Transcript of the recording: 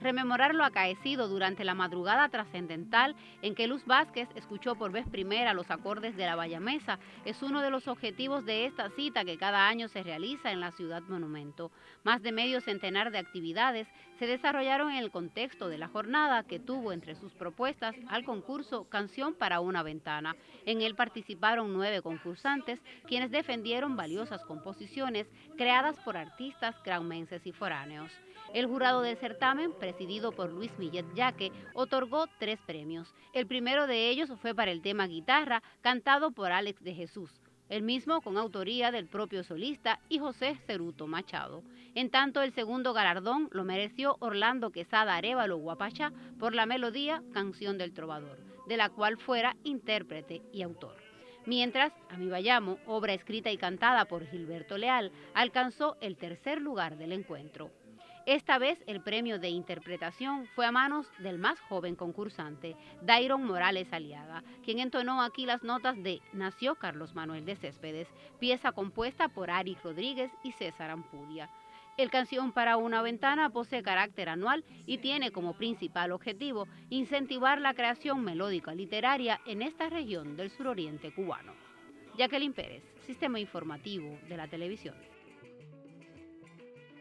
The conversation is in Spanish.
rememorar lo acaecido durante la madrugada trascendental en que Luz Vázquez escuchó por vez primera los acordes de la Bayamesa es uno de los objetivos de esta cita que cada año se realiza en la ciudad monumento. Más de medio centenar de actividades se desarrollaron en el contexto de la jornada que tuvo entre sus propuestas al concurso Canción para una ventana. En él participaron nueve concursantes quienes defendieron valiosas composiciones creadas por artistas granmenses y foráneos. El jurado del certamen, presidido por Luis Millet Yaque, otorgó tres premios. El primero de ellos fue para el tema guitarra, cantado por Alex de Jesús, el mismo con autoría del propio solista y José Ceruto Machado. En tanto, el segundo galardón lo mereció Orlando Quesada Arevalo Guapachá por la melodía Canción del Trovador, de la cual fuera intérprete y autor. Mientras, A obra escrita y cantada por Gilberto Leal, alcanzó el tercer lugar del encuentro. Esta vez el premio de interpretación fue a manos del más joven concursante, Dairon Morales Aliaga, quien entonó aquí las notas de Nació Carlos Manuel de Céspedes, pieza compuesta por Ari Rodríguez y César Ampudia. El Canción para una Ventana posee carácter anual y tiene como principal objetivo incentivar la creación melódica literaria en esta región del suroriente cubano. Jacqueline Pérez, Sistema Informativo de la Televisión.